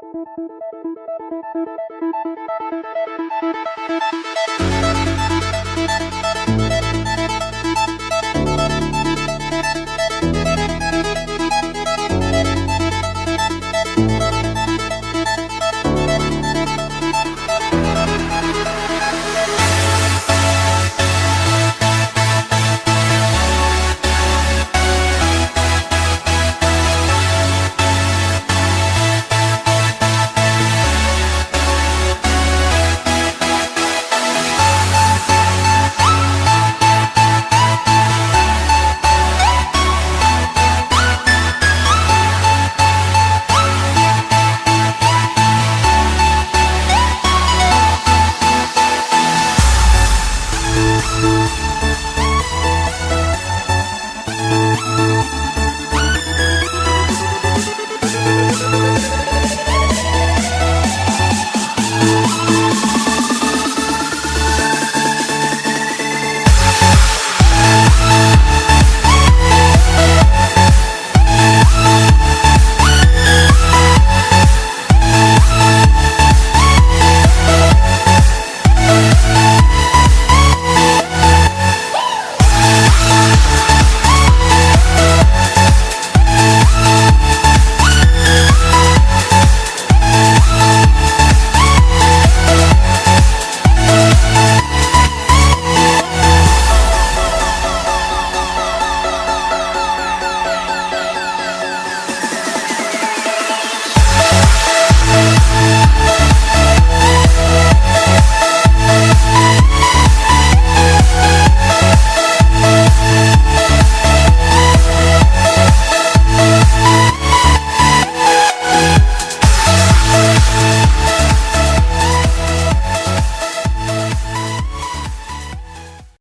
フフフフ。